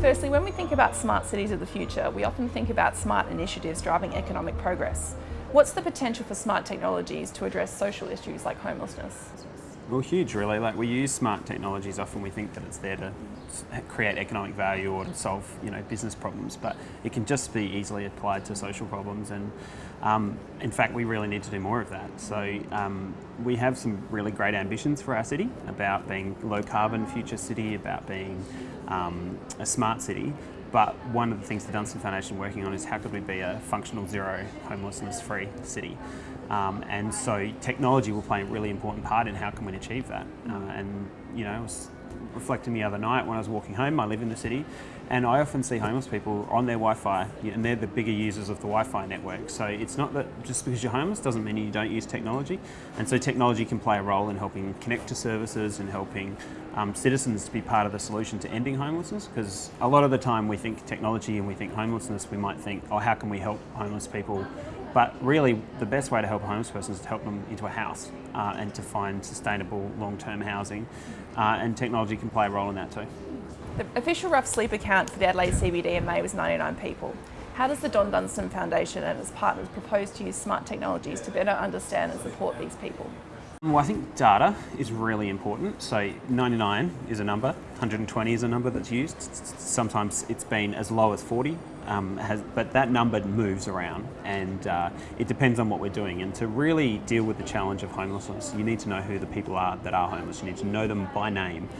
Firstly, when we think about smart cities of the future, we often think about smart initiatives driving economic progress. What's the potential for smart technologies to address social issues like homelessness? Well, huge really. Like we use smart technologies, often we think that it's there to create economic value or to solve you know business problems, but it can just be easily applied to social problems. And um, in fact, we really need to do more of that. So um, we have some really great ambitions for our city about being low carbon future city, about being um, a smart city. But one of the things the Dunstan Foundation is working on is how could we be a functional zero homelessness free city. Um, and so technology will play a really important part in how can we achieve that. Uh, and you know, I was reflecting the other night when I was walking home, I live in the city, and I often see homeless people on their Wi-Fi, and they're the bigger users of the Wi-Fi network. So it's not that just because you're homeless doesn't mean you don't use technology. And so technology can play a role in helping connect to services and helping um, citizens to be part of the solution to ending homelessness. Because a lot of the time we think technology and we think homelessness, we might think, oh, how can we help homeless people but really, the best way to help a homeless person is to help them into a house uh, and to find sustainable long-term housing. Uh, and technology can play a role in that too. The official rough sleep count for the Adelaide CBD in May was 99 people. How does the Don Dunstan Foundation and its partners propose to use smart technologies to better understand and support these people? Well, I think data is really important. So 99 is a number, 120 is a number that's used. Sometimes it's been as low as 40, um, has, but that number moves around and uh, it depends on what we're doing. And to really deal with the challenge of homelessness, you need to know who the people are that are homeless. You need to know them by name.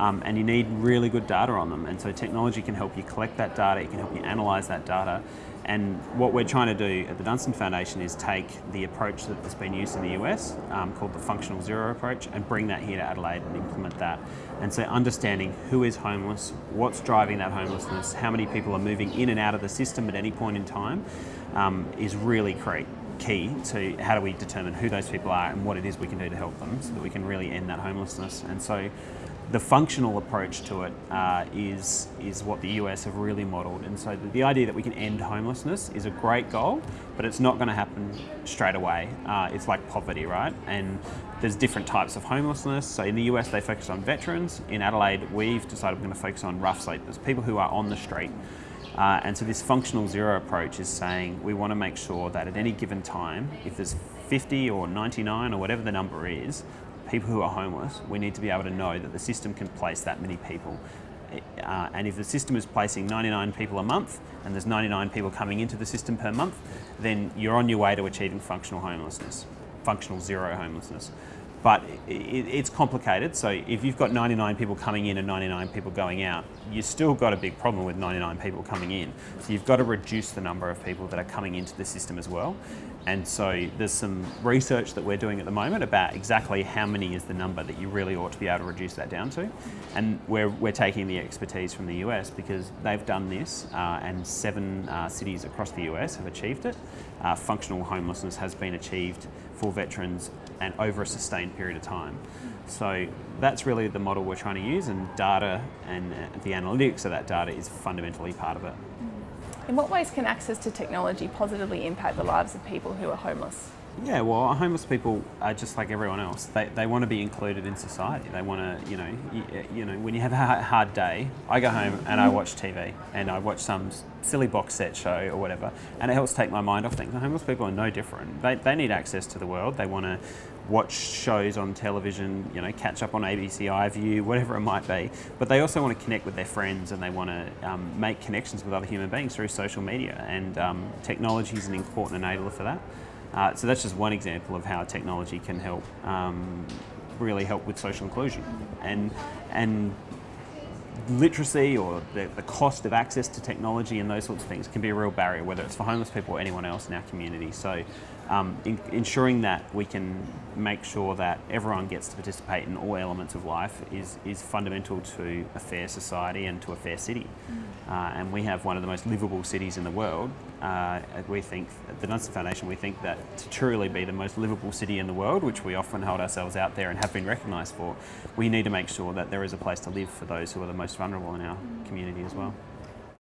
Um, and you need really good data on them. And so technology can help you collect that data, it can help you analyse that data, and what we're trying to do at the Dunstan Foundation is take the approach that's been used in the US, um, called the functional zero approach, and bring that here to Adelaide and implement that. And so understanding who is homeless, what's driving that homelessness, how many people are moving in and out of the system at any point in time, um, is really key to how do we determine who those people are and what it is we can do to help them so that we can really end that homelessness. And so the functional approach to it uh, is is what the US have really modelled. And so the, the, idea that we can end homelessness is a great goal, but it's not going to happen straight away. Uh, it's like poverty, right? And there's different types of homelessness. So in the US, they focus on veterans. In Adelaide, we've decided we're going to focus on rough sleepers, people who are on the street. Uh, and so this functional zero approach is saying we want to make sure that at any given time, if there's 50 or 99 or whatever the number is, people who are homeless, we need to be able to know that the system can place that many people. Uh, and if the system is placing 99 people a month and there's 99 people coming into the system per month, then you're on your way to achieving functional homelessness, functional zero homelessness. But it, it's complicated, so if you've got 99 people coming in and 99 people going out, you've still got a big problem with 99 people coming in. So you've got to reduce the number of people that are coming into the system as well. And so there's some research that we're doing at the moment about exactly how many is the number that you really ought to be able to reduce that down to. And we're, we're taking the expertise from the US because they've done this uh, and seven uh, cities across the US have achieved it. Uh, functional homelessness has been achieved for veterans and over a sustained period of time. So that's really the model we're trying to use and data and uh, the analytics of that data is fundamentally part of it. In what ways can access to technology positively impact the lives of people who are homeless? Yeah, well, homeless people are just like everyone else. They, they want to be included in society. They want to, you know, you, you, know, when you have a hard day, I go home and I watch TV and I watch some silly box set show or whatever, and it helps take my mind off things. Homeless people are no different. They, they need access to the world. They want to watch shows on television, you know, catch up on ABC iView, whatever it might be. But they also want to connect with their friends and they want to um, make connections with other human beings through social media. And um, technology is an important enabler for that. Uh, so that's just one example of how technology can help um, really help with social inclusion. And, and literacy or the, the, cost of access to technology and those sorts of things can be a real barrier, whether it's for homeless people or anyone else in our community. So um, in, ensuring that we can make sure that everyone gets to participate in all elements of life is, is fundamental to a fair society and to a fair city. Mm. Uh, and we have one of the most livable cities in the world. Uh, we think, at the Dunstan Foundation, we think that to truly be the most livable city in the world, which we often hold ourselves out there and have been recognised for, we need to make sure that there is a place to live for those who are the most vulnerable in our mm. community as well.